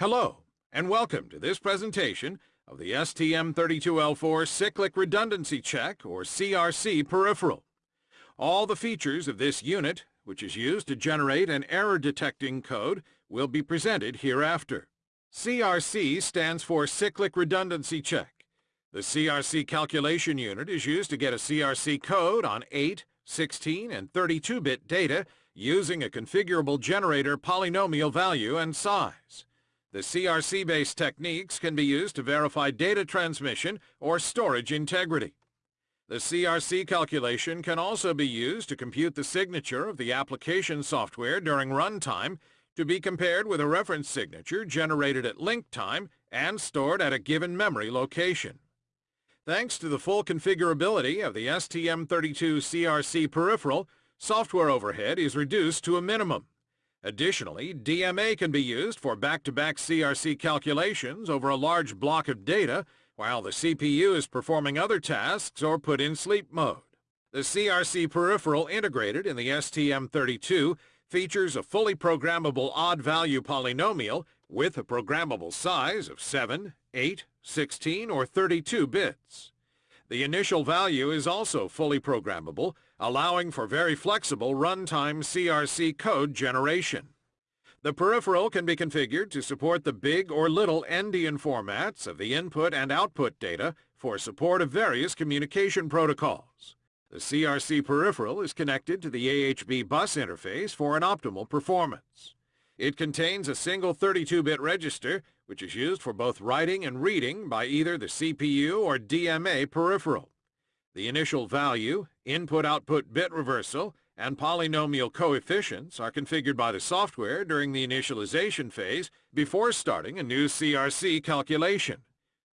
Hello, and welcome to this presentation of the STM32L4 Cyclic Redundancy Check, or CRC peripheral. All the features of this unit, which is used to generate an error-detecting code, will be presented hereafter. CRC stands for Cyclic Redundancy Check. The CRC calculation unit is used to get a CRC code on 8, 16, and 32-bit data using a configurable generator polynomial value and size. The CRC-based techniques can be used to verify data transmission or storage integrity. The CRC calculation can also be used to compute the signature of the application software during runtime to be compared with a reference signature generated at link time and stored at a given memory location. Thanks to the full configurability of the STM32 CRC peripheral, software overhead is reduced to a minimum. Additionally, DMA can be used for back-to-back -back CRC calculations over a large block of data while the CPU is performing other tasks or put in sleep mode. The CRC peripheral integrated in the STM32 features a fully programmable odd-value polynomial with a programmable size of 7, 8, 16, or 32 bits. The initial value is also fully programmable, allowing for very flexible runtime CRC code generation. The peripheral can be configured to support the big or little endian formats of the input and output data for support of various communication protocols. The CRC peripheral is connected to the AHB bus interface for an optimal performance. It contains a single 32-bit register, which is used for both writing and reading by either the CPU or DMA peripheral. The initial value, input-output bit reversal, and polynomial coefficients are configured by the software during the initialization phase before starting a new CRC calculation.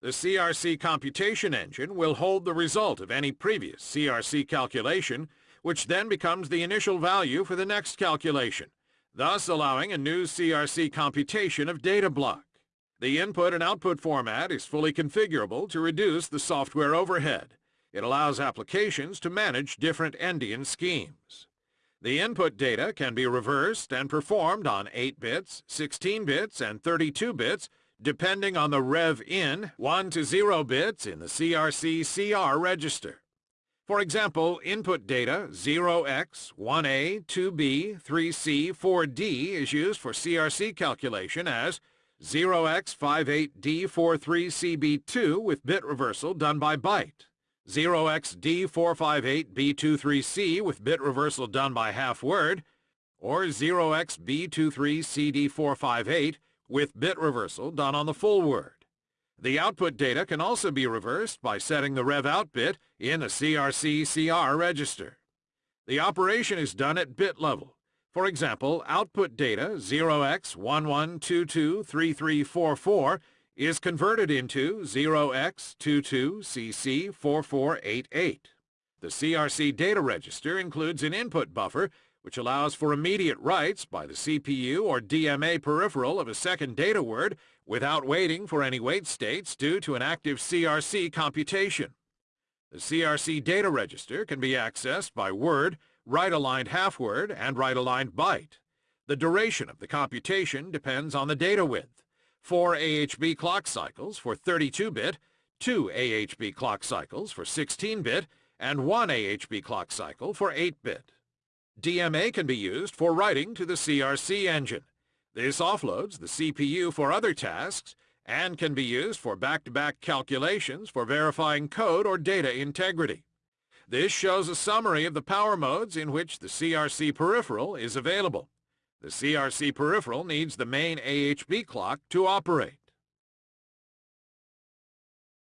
The CRC computation engine will hold the result of any previous CRC calculation, which then becomes the initial value for the next calculation, thus allowing a new CRC computation of data block. The input and output format is fully configurable to reduce the software overhead. It allows applications to manage different endian schemes. The input data can be reversed and performed on 8 bits, 16 bits, and 32 bits, depending on the rev in 1 to 0 bits in the CRC-CR register. For example, input data 0x, 1a, 2b, 3c, 4d is used for CRC calculation as 0x58D43CB2 with bit reversal done by byte, 0xD458B23C with bit reversal done by half word, or 0xB23CD458 with bit reversal done on the full word. The output data can also be reversed by setting the rev out bit in a CRC-CR register. The operation is done at bit level. For example, output data 0x11223344 is converted into 0x22cc4488. The CRC data register includes an input buffer which allows for immediate writes by the CPU or DMA peripheral of a second data word without waiting for any wait states due to an active CRC computation. The CRC data register can be accessed by word, right-aligned half-word, and right-aligned byte. The duration of the computation depends on the data width. 4 AHB clock cycles for 32-bit, 2 AHB clock cycles for 16-bit, and 1 AHB clock cycle for 8-bit. DMA can be used for writing to the CRC engine. This offloads the CPU for other tasks and can be used for back-to-back -back calculations for verifying code or data integrity. This shows a summary of the power modes in which the CRC peripheral is available. The CRC peripheral needs the main AHB clock to operate.